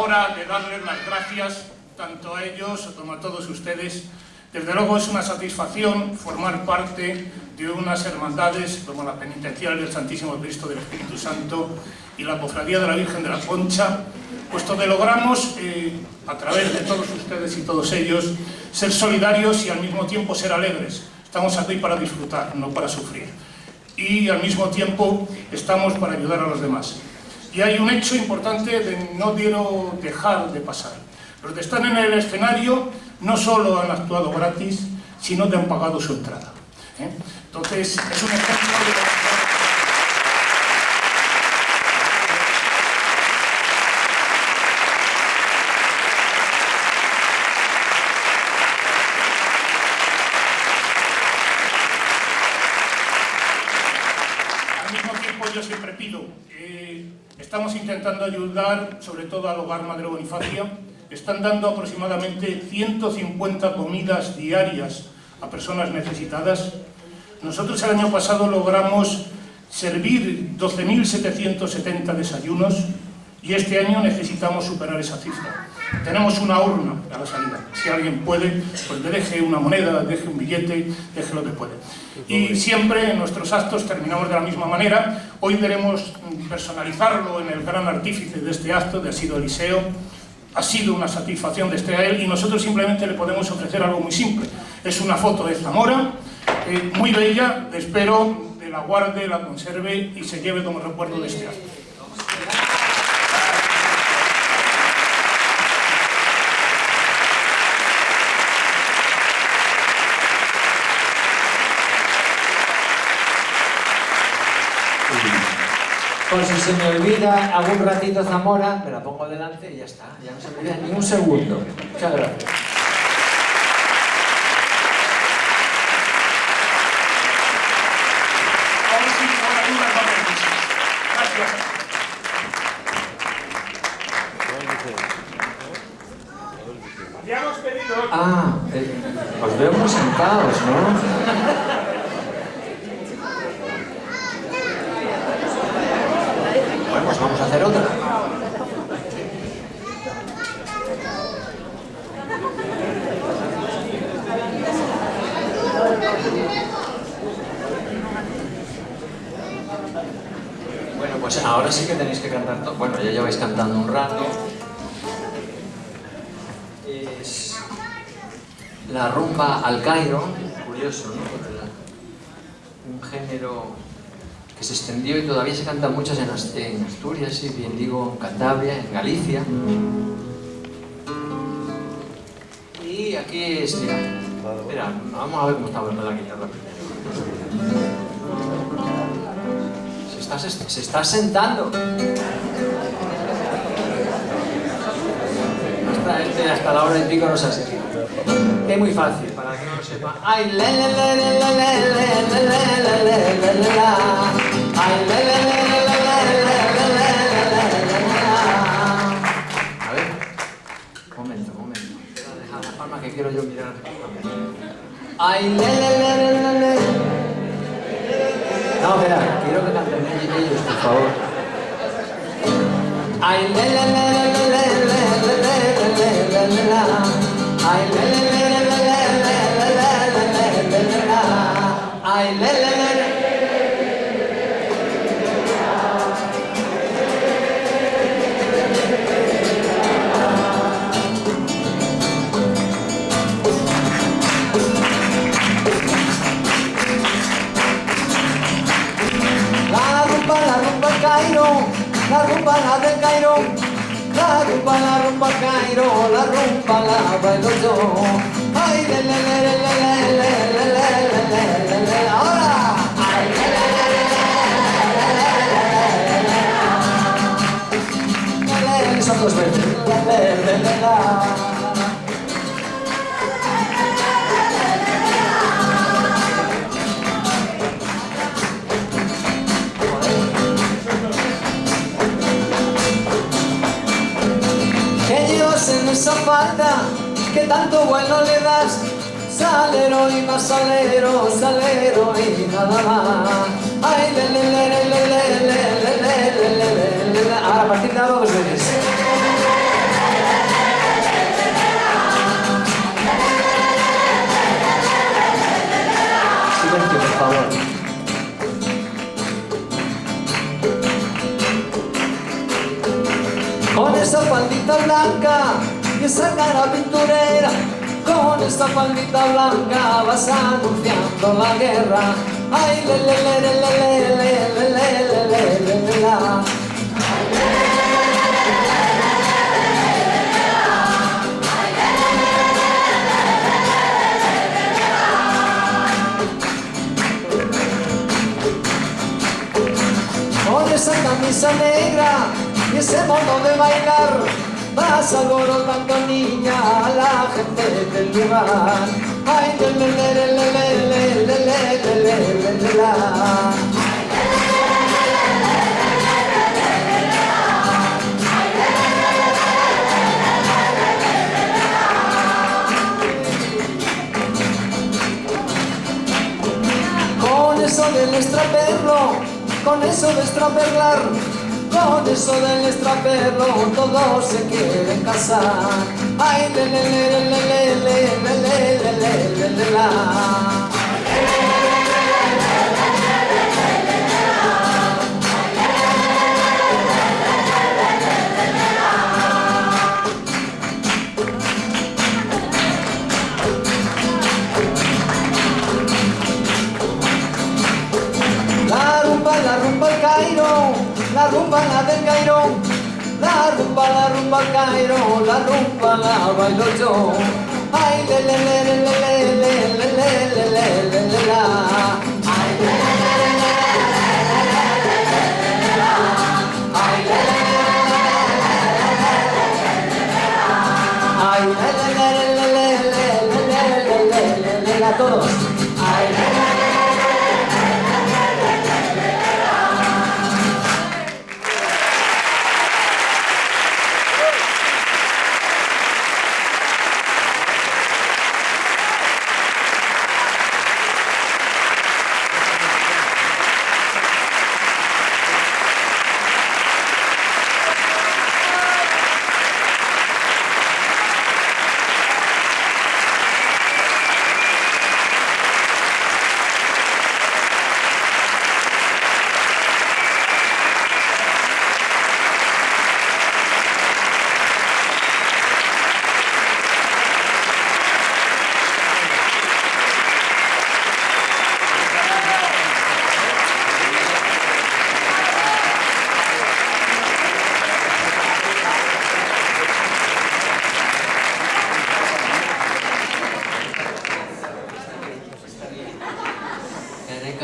hora de darles las gracias tanto a ellos como a todos ustedes. Desde luego es una satisfacción formar parte de unas hermandades como la Penitencial del Santísimo Cristo del Espíritu Santo y la Cofradía de la Virgen de la Concha, puesto que logramos, eh, a través de todos ustedes y todos ellos, ser solidarios y al mismo tiempo ser alegres. Estamos aquí para disfrutar, no para sufrir. Y al mismo tiempo estamos para ayudar a los demás. Y hay un hecho importante que no quiero dejar de pasar. Los que están en el escenario no solo han actuado gratis, sino que han pagado su entrada. ¿eh? Entonces, es un ejemplo de... yo siempre pido, eh, estamos intentando ayudar sobre todo al hogar Madre Bonifacia, están dando aproximadamente 150 comidas diarias a personas necesitadas. Nosotros el año pasado logramos servir 12.770 desayunos y este año necesitamos superar esa cifra. Tenemos una urna a la salida. Si alguien puede, pues le deje una moneda, deje un billete, deje lo que puede. Y siempre en nuestros actos terminamos de la misma manera. Hoy queremos personalizarlo en el gran artífice de este acto, de ha sido Eliseo. Ha sido una satisfacción de este a él y nosotros simplemente le podemos ofrecer algo muy simple. Es una foto de Zamora, eh, muy bella, espero que la guarde, la conserve y se lleve como recuerdo de este acto. Por si se me olvida algún ratito Zamora, me la pongo delante y ya está. Ya no se me olvida ni un segundo. Muchas gracias. Ah, eh, os veo muy sentados, ¿no? vamos a hacer otra. Ahora sí que tenéis que cantar todo. Bueno, ya lleváis cantando un rato. Es la rumba al Cairo, curioso, ¿no? Un género que se extendió y todavía se cantan muchas en Asturias, si bien digo, en Cantabria, en Galicia. Y aquí es, mira, vamos a ver cómo está hablando la guitarra Se se está sentando. Hasta, la hora de pico no se ha sentido. Es muy fácil, para que no lo sepa. A ver, un momento, momento. La palma que quiero yo mirar. Ay, le, le, le, le, le. No, espera. Favor. Ay, le, le, le, le, le, le, le, le, le, Ay, le, le, le, le, le, le, le, le, le, le, Ay, le, le, la rumba la del Cairo, la rumba, la rumba Cairo, la rumba la bailo yo. Ay, le, le, le, le, le, le, le, le, le, le, le, ahora. Ay, le, le, le, le, le, le, le, le, le, le, son dos veces. Le, le, le, le, le, en Tanto bueno le das, salero y más salero, salero y nada más. Ay, le, le, le, le, le, le, le, le, le, le, Ahora, a partir de dos veces. Silencio, por favor. Con esa faldita blanca y esa cara pinturera Con esa faldita blanca vas anunciando la guerra Ay, le, le, le, le, le, le, le, le, le, le, le, esa camisa negra y ese de bailar Vas alborotando niña a la gente del lugar Ay, le, le, le. Con eso del extraperlo, con eso de extraperlar, con eso del extraperlo, todos se quieren casar. Ay, le, rumba, Cairo, la rumba la bailo yo. Ay, le, le, le, le, le, le, le, le, le, le, le, le, la.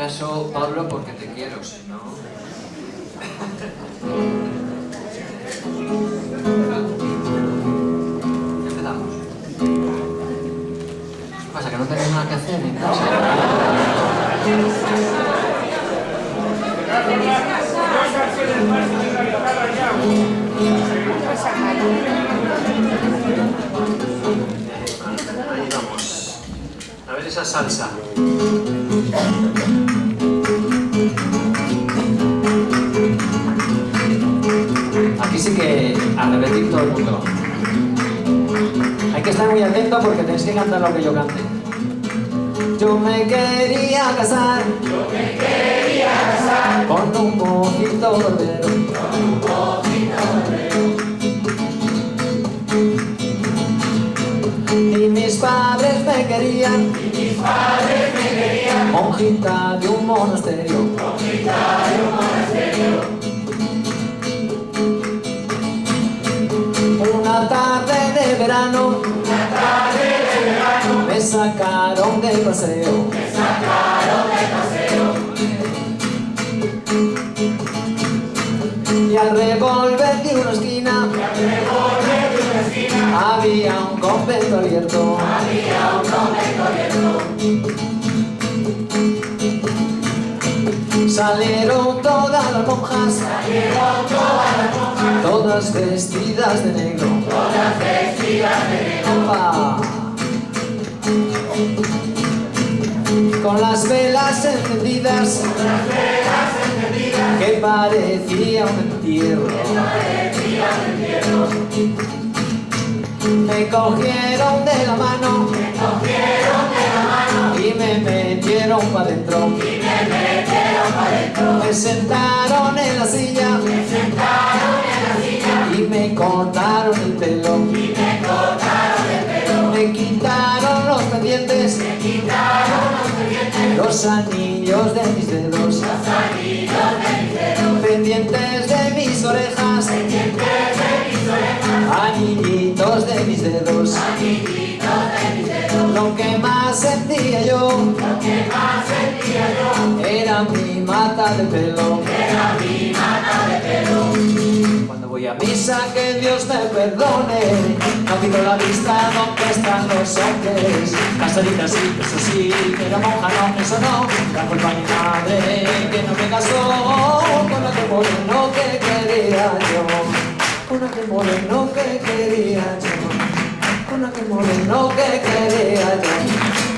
Caso, Pablo, porque te quiero, si no... Empezamos. ¿Qué pasa, que no tenéis nada que hacer en casa? Ahí vamos. A ver esa salsa. A repetir todo el mundo. Hay que estar muy atento porque tenéis que cantar lo que yo cante. Yo me quería casar, yo me quería casar con un mojito barbero, con un mojito Y mis padres me querían, y mis padres me querían monjita de un monasterio, monjita de un monasterio. Convento abierto, había un convento abierto. Salieron todas las monjas, salieron todas las monjas, todas vestidas de negro, todas vestidas de negro. Con las velas encendidas, con las velas encendidas, que parecía un entierro, que parecía un entierro. Me cogieron de la mano, me cogieron de la mano. Y me metieron para adentro, y me Me sentaron en la silla. Y me cortaron el pelo. Me quitaron los pendientes, los anillos de mis dedos, pendientes de mis orejas, dedos. Lo que más sentía yo era mi mata de pelo. Cuando voy a misa, que Dios me perdone. No quito la vista donde están los hombres. Casadita sí, eso sí, pero monja no, eso no. La culpa a mi madre que no me casó con aquel moreno que quería yo. Con aquel moreno que quería yo. Moreno que quería yo.